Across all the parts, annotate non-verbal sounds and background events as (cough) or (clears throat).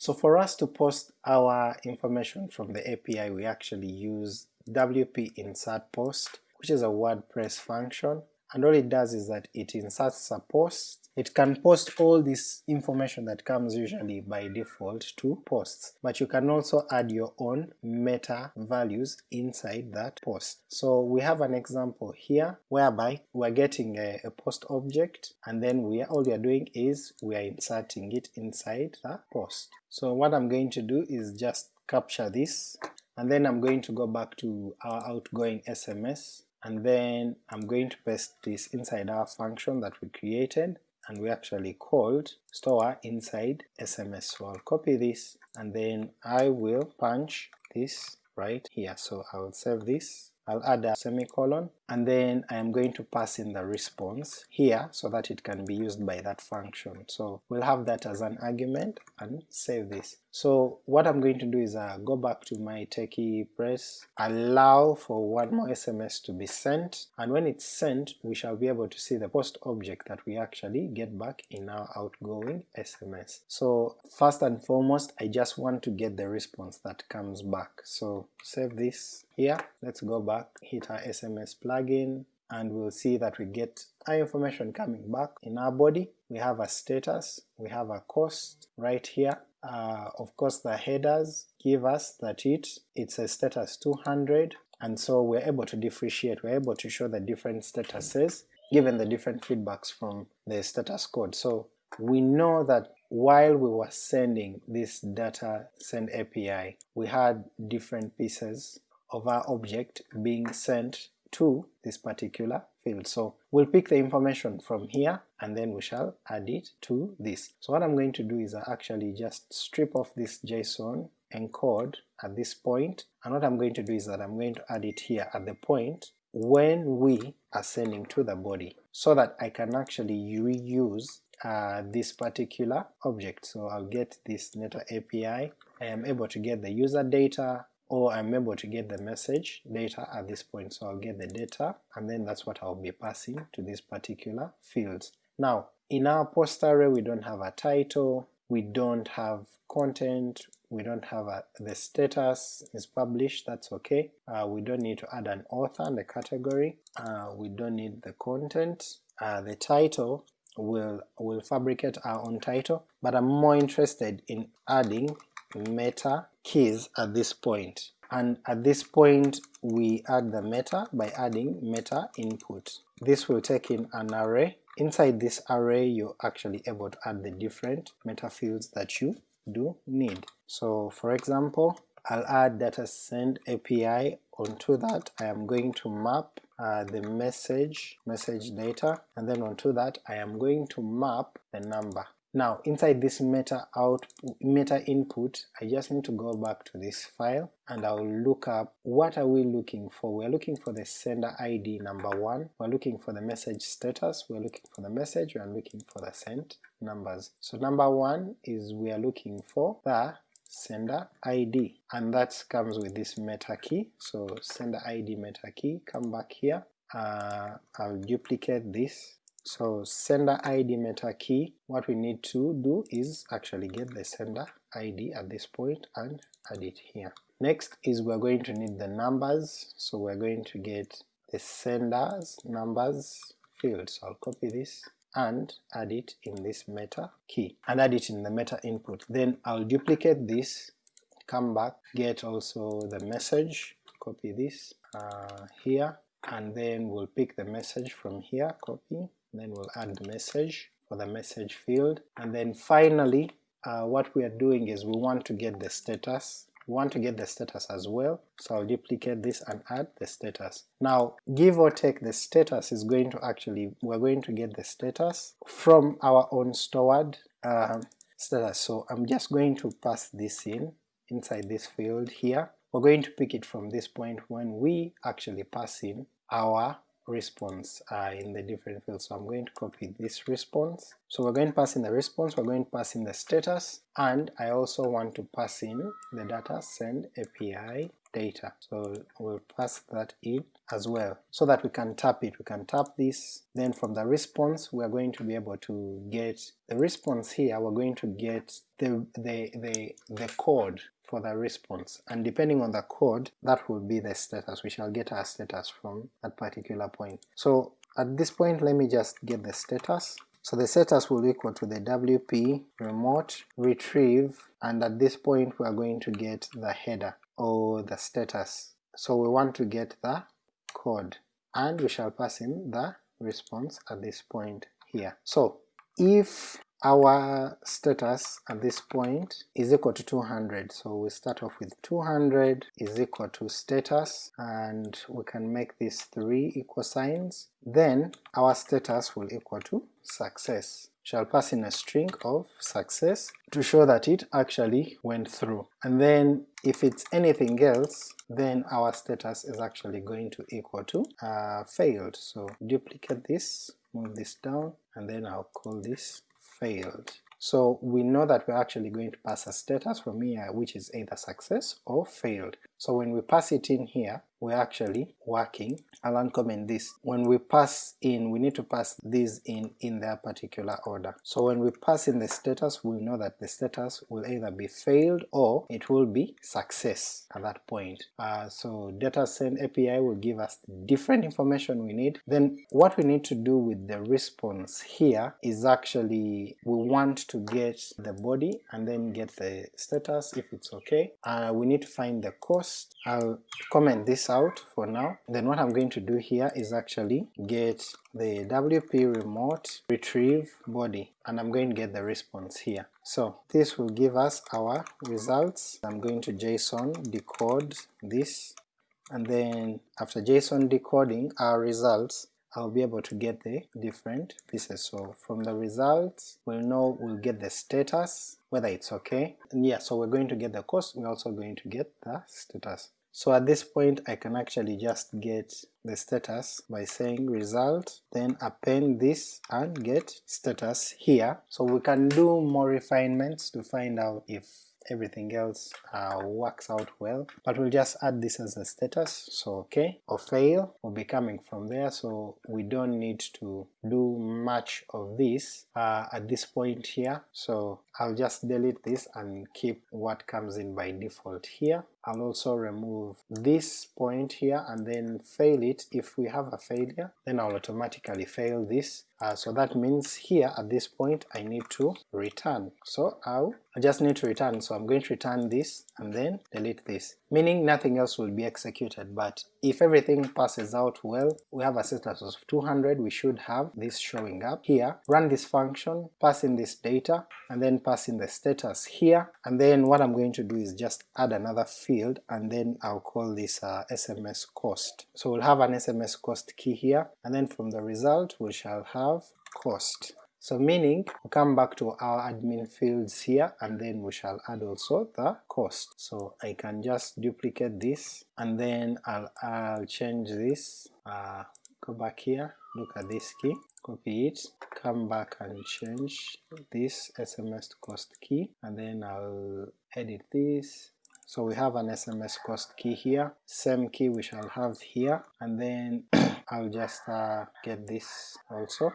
So for us to post our information from the API we actually use wp insert post which is a WordPress function. And all it does is that it inserts a post it can post all this information that comes usually by default to posts, but you can also add your own meta values inside that post. So we have an example here whereby we're getting a, a post object and then we are, all we are doing is we are inserting it inside the post. So what I'm going to do is just capture this and then I'm going to go back to our outgoing SMS and then I'm going to paste this inside our function that we created and we actually called store inside SMS. So I'll copy this and then I will punch this right here. So I'll save this, I'll add a semicolon, and then I am going to pass in the response here so that it can be used by that function. So we'll have that as an argument and save this. So what I'm going to do is uh, go back to my techie press, allow for one more SMS to be sent, and when it's sent we shall be able to see the post object that we actually get back in our outgoing SMS. So first and foremost I just want to get the response that comes back. So save this here, let's go back, hit our SMS plugin, and we'll see that we get our information coming back in our body. We have a status, we have a cost right here, uh, of course the headers give us that it it's a status 200 and so we're able to differentiate, we're able to show the different statuses given the different feedbacks from the status code. So we know that while we were sending this data send API, we had different pieces of our object being sent to this particular field. So we'll pick the information from here and then we shall add it to this. So what I'm going to do is actually just strip off this JSON encode at this point, and what I'm going to do is that I'm going to add it here at the point when we are sending to the body, so that I can actually reuse uh, this particular object. So I'll get this network API, I am able to get the user data, or I'm able to get the message data at this point, so I'll get the data and then that's what I'll be passing to these particular fields. Now in our post array we don't have a title, we don't have content, we don't have a, the status is published, that's okay, uh, we don't need to add an author and a category, uh, we don't need the content, uh, the title will will fabricate our own title, but I'm more interested in adding meta keys at this point and at this point we add the meta by adding meta input. This will take in an array. Inside this array you're actually able to add the different meta fields that you do need. So for example I'll add data send API onto that I am going to map uh, the message message data and then onto that I am going to map the number now inside this meta out meta input I just need to go back to this file and I'll look up what are we looking for. We're looking for the sender ID number one, we're looking for the message status, we're looking for the message, we're looking for the sent numbers. So number one is we are looking for the sender ID and that comes with this meta key, so sender ID meta key, come back here, uh, I'll duplicate this so sender ID meta key, what we need to do is actually get the sender ID at this point and add it here. Next is we're going to need the numbers, so we're going to get the sender's numbers field, so I'll copy this and add it in this meta key, and add it in the meta input. Then I'll duplicate this, come back, get also the message, copy this uh, here, and then we'll pick the message from here, copy, then we'll add the message for the message field, and then finally uh, what we are doing is we want to get the status we want to get the status as well, so I'll duplicate this and add the status. Now give or take the status is going to actually, we're going to get the status from our own stored uh, status, so I'm just going to pass this in inside this field here. We're going to pick it from this point when we actually pass in our response uh, in the different fields. So I'm going to copy this response. So we're going to pass in the response, we're going to pass in the status, and I also want to pass in the data send API data. So we'll pass that in as well so that we can tap it. We can tap this, then from the response we are going to be able to get the response here, we're going to get the, the, the, the code for the response and depending on the code that will be the status, we shall get our status from that particular point. So at this point let me just get the status so the status will equal to the wp remote retrieve and at this point we are going to get the header or the status. So we want to get the code and we shall pass in the response at this point here. So if our status at this point is equal to 200, so we start off with 200 is equal to status and we can make these three equal signs, then our status will equal to success shall pass in a string of success to show that it actually went through. And then if it's anything else, then our status is actually going to equal to uh, failed. So duplicate this, move this down, and then I'll call this failed. So we know that we're actually going to pass a status from here which is either success or failed. So when we pass it in here, we're actually working. I'll uncomment this. When we pass in, we need to pass these in in their particular order. So when we pass in the status, we know that the status will either be failed or it will be success at that point. Uh, so data send API will give us different information we need. Then what we need to do with the response here is actually we want to get the body and then get the status if it's okay. Uh, we need to find the cost first I'll comment this out for now, then what I'm going to do here is actually get the WP remote retrieve body and I'm going to get the response here. So this will give us our results. I'm going to JSON decode this and then after JSON decoding our results I'll be able to get the different pieces. So from the results we'll know we'll get the status, whether it's okay, and yeah, so we're going to get the cost, we're also going to get the status. So at this point I can actually just get the status by saying result, then append this and get status here. So we can do more refinements to find out if everything else uh, works out well, but we'll just add this as a status, so okay, or fail will be coming from there, so we don't need to do much of this uh, at this point here, so I'll just delete this and keep what comes in by default here. I'll also remove this point here and then fail it. If we have a failure, then I'll automatically fail this. Uh, so that means here at this point I need to return. So I'll, I just need to return, so I'm going to return this and then delete this, meaning nothing else will be executed, but if everything passes out well, we have a status of 200, we should have this showing up here. Run this function, pass in this data, and then pass in the status here, and then what I'm going to do is just add another field, and then I'll call this uh, SMS cost. So we'll have an SMS cost key here, and then from the result we shall have cost. So meaning we come back to our admin fields here and then we shall add also the cost. So I can just duplicate this and then I'll, I'll change this, uh, go back here, look at this key, copy it, come back and change this SMS cost key and then I'll edit this so we have an SMS cost key here, same key we shall have here, and then (clears throat) I'll just uh, get this also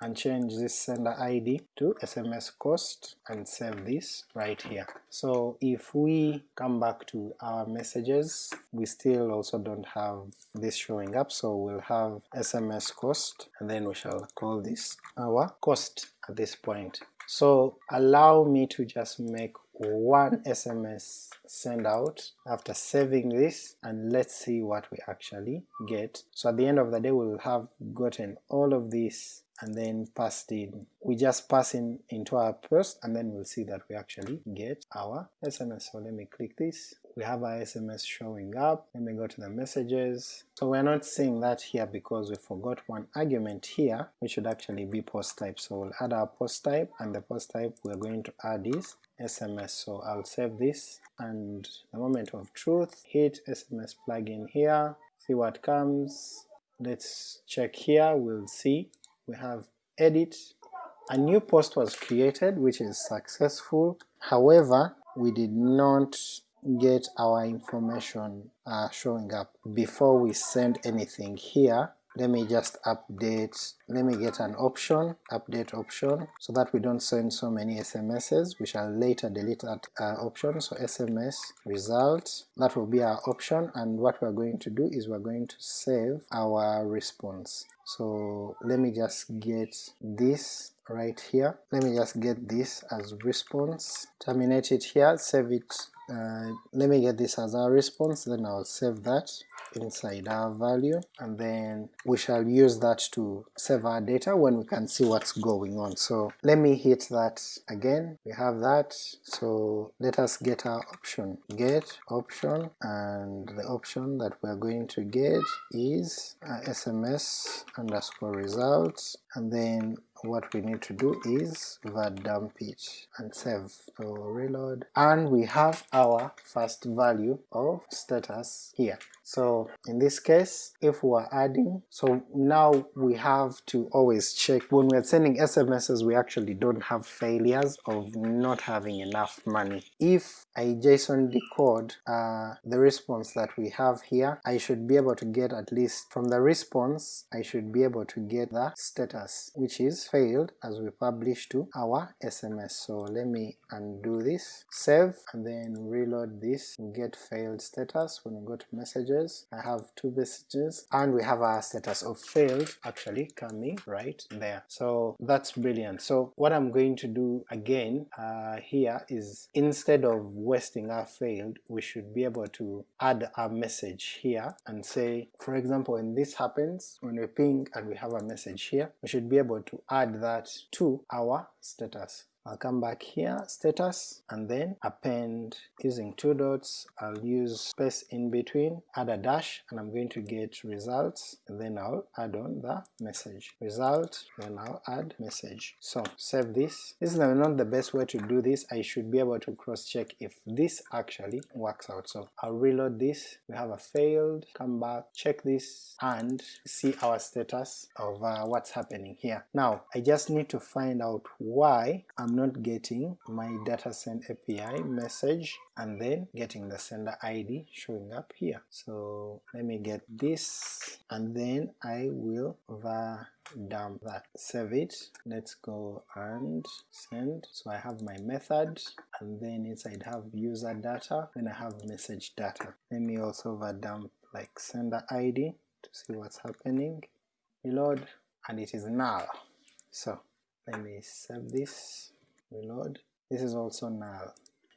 and change this sender ID to SMS cost and save this right here. So if we come back to our messages, we still also don't have this showing up, so we'll have SMS cost and then we shall call this our cost at this point. So allow me to just make one SMS send out after saving this and let's see what we actually get. So at the end of the day we'll have gotten all of this and then passed in. We just pass in into our post and then we'll see that we actually get our SMS. So let me click this. We have our SMS showing up. Let me go to the messages. So we're not seeing that here because we forgot one argument here, which should actually be post type. So we'll add our post type and the post type we're going to add is SMS. So I'll save this and the moment of truth, hit SMS plugin here, see what comes. Let's check here, we'll see we have edit, a new post was created which is successful, however we did not get our information uh, showing up before we send anything here let me just update, let me get an option, update option, so that we don't send so many SMSs, we shall later delete that uh, option, so SMS result, that will be our option, and what we're going to do is we're going to save our response. So let me just get this right here, let me just get this as response, terminate it here, save it, uh, let me get this as our response, then I'll save that, inside our value and then we shall use that to save our data when we can see what's going on. So let me hit that again, we have that, so let us get our option, get option, and the option that we're going to get is uh, SMS underscore results, and then what we need to do is var dump it and save. So reload, and we have our first value of status here. So in this case, if we're adding, so now we have to always check when we're sending SMSs we actually don't have failures of not having enough money. If I JSON decode uh, the response that we have here, I should be able to get at least from the response I should be able to get the status which is failed as we publish to our SMS. So let me undo this, save and then reload this, get failed status when we go to messages messages. I have two messages and we have our status of failed actually coming right there. So that's brilliant. So what I'm going to do again uh, here is instead of wasting our failed, we should be able to add a message here and say, for example, when this happens, when we ping and we have a message here, we should be able to add that to our status. I'll come back here, status, and then append using two dots, I'll use space in between, add a dash, and I'm going to get results, and then I'll add on the message. Result, then I'll add message. So save this. This is not the best way to do this, I should be able to cross check if this actually works out. So I'll reload this, we have a failed, come back, check this, and see our status of uh, what's happening here. Now I just need to find out why I'm not getting my data send API message and then getting the sender ID showing up here. So let me get this and then I will var dump that. Save it. Let's go and send. So I have my method and then inside have user data, then I have message data. Let me also var dump like sender ID to see what's happening. Reload and it is null. So let me save this reload. This is also null.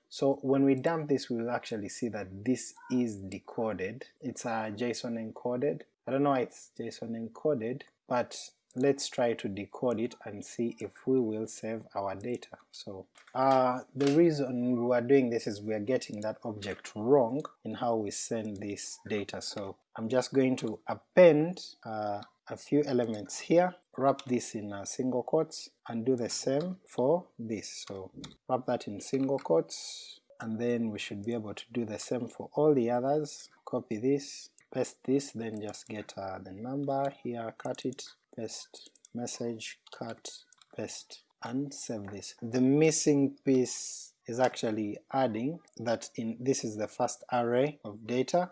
So when we dump this we'll actually see that this is decoded. It's a JSON encoded. I don't know why it's JSON encoded, but let's try to decode it and see if we will save our data. So uh, the reason we are doing this is we are getting that object wrong in how we send this data. So I'm just going to append uh, a few elements here, wrap this in a single quotes, and do the same for this. So wrap that in single quotes, and then we should be able to do the same for all the others. Copy this, paste this, then just get uh, the number here, cut it, paste message, cut, paste, and save this. The missing piece is actually adding that in this is the first array of data,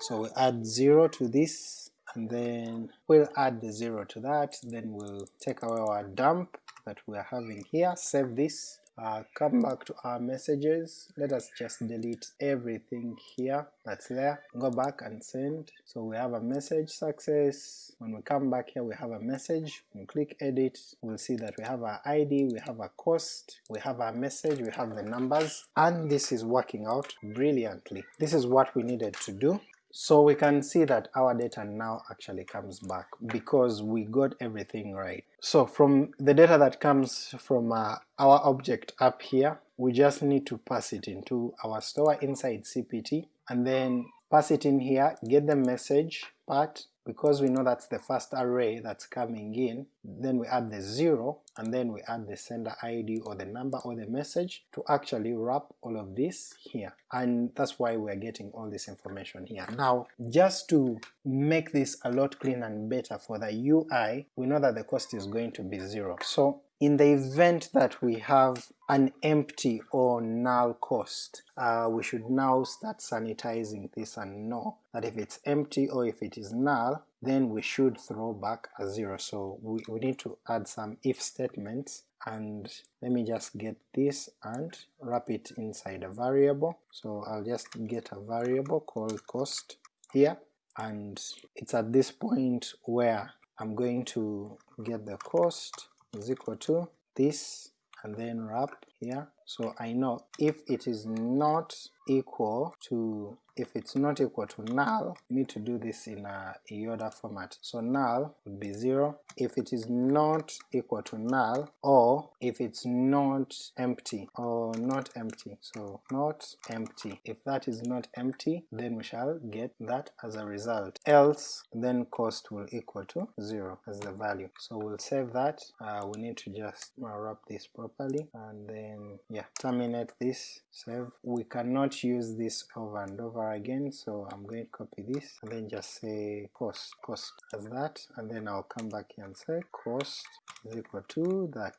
so we add 0 to this and then we'll add the 0 to that, then we'll take away our dump that we're having here, save this, uh, come back to our messages, let us just delete everything here that's there, go back and send, so we have a message success, when we come back here we have a message, we click edit. We'll see that we have our ID, we have a cost, we have our message, we have the numbers, and this is working out brilliantly. This is what we needed to do, so we can see that our data now actually comes back because we got everything right. So from the data that comes from uh, our object up here, we just need to pass it into our store inside CPT and then pass it in here, get the message part, because we know that's the first array that's coming in, then we add the 0 and then we add the sender ID or the number or the message to actually wrap all of this here, and that's why we're getting all this information here. Now just to make this a lot cleaner and better for the UI, we know that the cost is going to be 0. So in the event that we have an empty or null cost, uh, we should now start sanitizing this and know that if it's empty or if it is null, then we should throw back a zero. So we, we need to add some if statements and let me just get this and wrap it inside a variable. So I'll just get a variable called cost here and it's at this point where I'm going to get the cost is equal to this and then wrap here. So I know if it is not equal to if it's not equal to null, you need to do this in a Yoda format. So null would be 0 if it is not equal to null or if it's not empty or not empty. So not empty. If that is not empty then we shall get that as a result. Else then cost will equal to 0 as the value. So we'll save that. Uh, we need to just wrap this properly and then yeah terminate this save. We cannot use this over and over again so I'm going to copy this and then just say cost cost as that and then I'll come back here and say cost is equal to that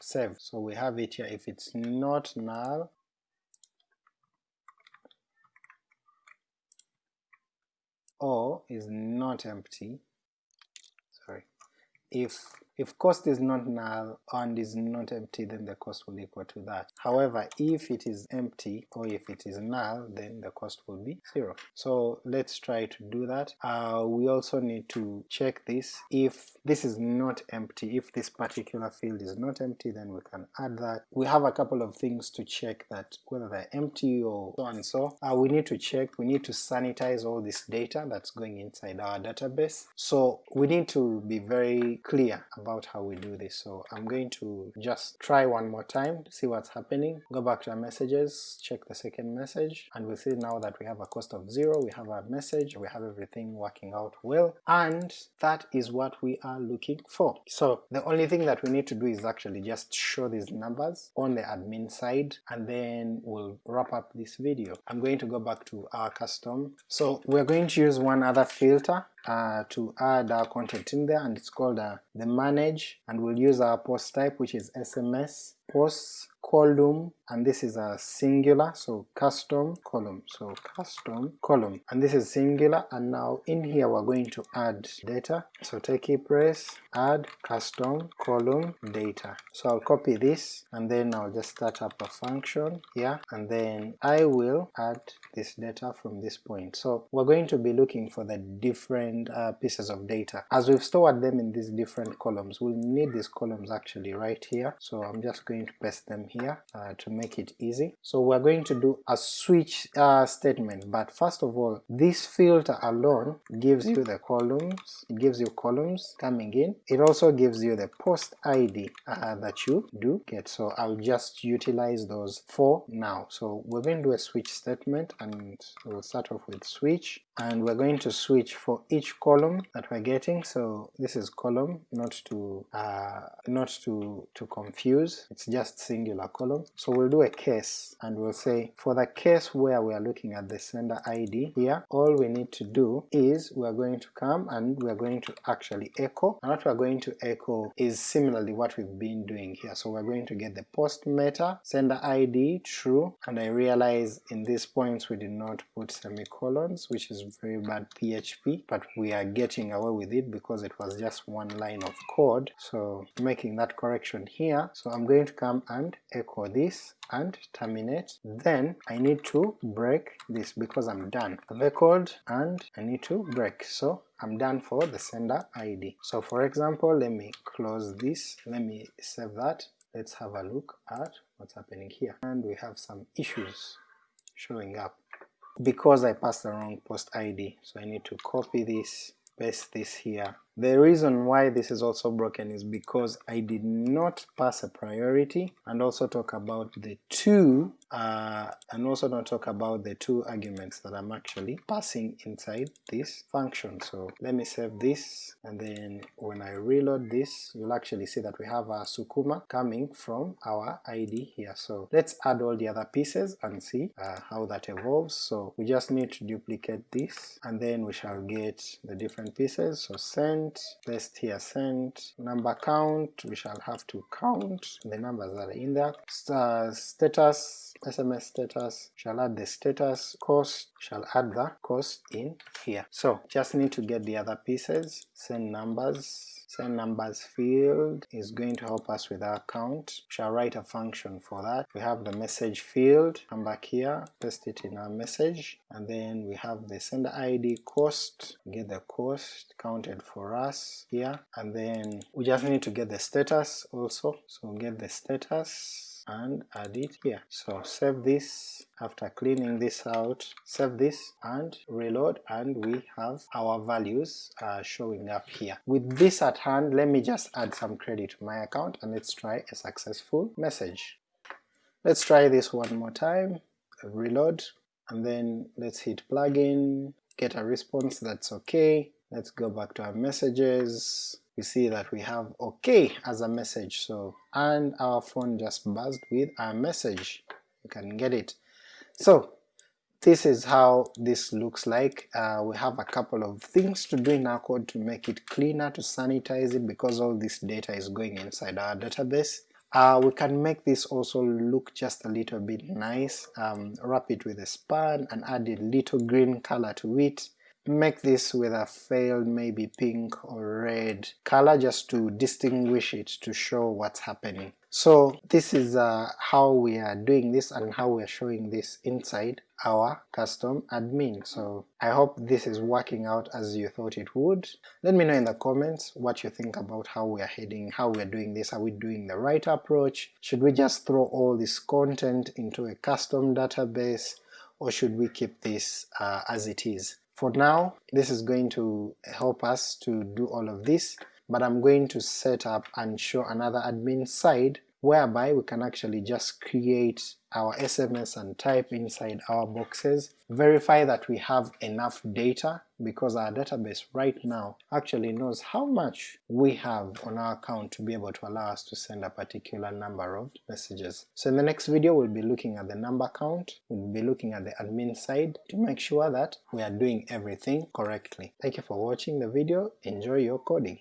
save so we have it here. If it's not null or is not empty sorry. If if cost is not null and is not empty then the cost will equal to that. However if it is empty or if it is null then the cost will be 0. So let's try to do that. Uh, we also need to check this if this is not empty, if this particular field is not empty then we can add that. We have a couple of things to check that whether they're empty or so and so. Uh, we need to check, we need to sanitize all this data that's going inside our database. So we need to be very clear about how we do this. So I'm going to just try one more time, see what's happening, go back to our messages, check the second message, and we see now that we have a cost of zero, we have our message, we have everything working out well, and that is what we are looking for. So the only thing that we need to do is actually just show these numbers on the admin side, and then we'll wrap up this video. I'm going to go back to our custom. So we're going to use one other filter uh, to add our content in there and it's called uh, the manage. And we'll use our post type which is SMS posts column and this is a singular so custom column so custom column. And this is singular and now in here we're going to add data. So techie press add custom column data. So I'll copy this and then I'll just start up a function here and then I will add this data from this point. So we're going to be looking for the different uh, pieces of data. As we've stored them in these different columns we'll need these columns actually right here. So I'm just going to paste them here uh, to make it easy. So we're going to do a switch uh, statement, but first of all, this filter alone gives you the columns, it gives you columns coming in, it also gives you the post ID uh, that you do get, so I'll just utilize those for now. So we're going to do a switch statement and we'll start off with switch, and we're going to switch for each column that we're getting, so this is column, not to uh, not to, to confuse, it's just singular column. So we'll do a case and we'll say for the case where we are looking at the sender ID here, all we need to do is we're going to come and we're going to actually echo, and what we're going to echo is similarly what we've been doing here. So we're going to get the post meta, sender ID true, and I realize in these points we did not put semicolons, which is very bad PHP, but we are getting away with it because it was just one line of code, so making that correction here. So I'm going to come and echo this and terminate, then I need to break this because I'm done. The record and I need to break, so I'm done for the sender ID. So for example, let me close this, let me save that, let's have a look at what's happening here. And we have some issues showing up because I passed the wrong post ID, so I need to copy this, paste this here, the reason why this is also broken is because I did not pass a priority and also talk about the two uh, and also not talk about the two arguments that I'm actually passing inside this function. So let me save this and then when I reload this you'll actually see that we have a Sukuma coming from our ID here. So let's add all the other pieces and see uh, how that evolves. So we just need to duplicate this and then we shall get the different pieces. So send sent, paste here sent, number count, we shall have to count the numbers that are in there, uh, status, SMS status, shall add the status, cost, shall add the cost in here. So just need to get the other pieces, send numbers, send numbers field is going to help us with our count. We shall write a function for that. We have the message field, come back here, paste it in our message, and then we have the sender ID cost, get the cost counted for us here, and then we just need to get the status also, so get the status and add it here. So save this after cleaning this out, save this and reload and we have our values uh, showing up here. With this at hand, let me just add some credit to my account and let's try a successful message. Let's try this one more time, reload, and then let's hit plugin, get a response that's okay, let's go back to our messages, we see that we have OK as a message, so and our phone just buzzed with a message, you can get it. So this is how this looks like. Uh, we have a couple of things to do in our code to make it cleaner, to sanitize it because all this data is going inside our database. Uh, we can make this also look just a little bit nice, um, wrap it with a span and add a little green color to it, make this with a failed maybe pink or red color just to distinguish it to show what's happening. So this is uh, how we are doing this and how we are showing this inside our custom admin. So I hope this is working out as you thought it would. Let me know in the comments what you think about how we are heading, how we are doing this, are we doing the right approach, should we just throw all this content into a custom database, or should we keep this uh, as it is? For now, this is going to help us to do all of this, but I'm going to set up and show another admin side whereby we can actually just create our SMS and type inside our boxes, verify that we have enough data because our database right now actually knows how much we have on our account to be able to allow us to send a particular number of messages. So in the next video we'll be looking at the number count, we'll be looking at the admin side to make sure that we are doing everything correctly. Thank you for watching the video, enjoy your coding!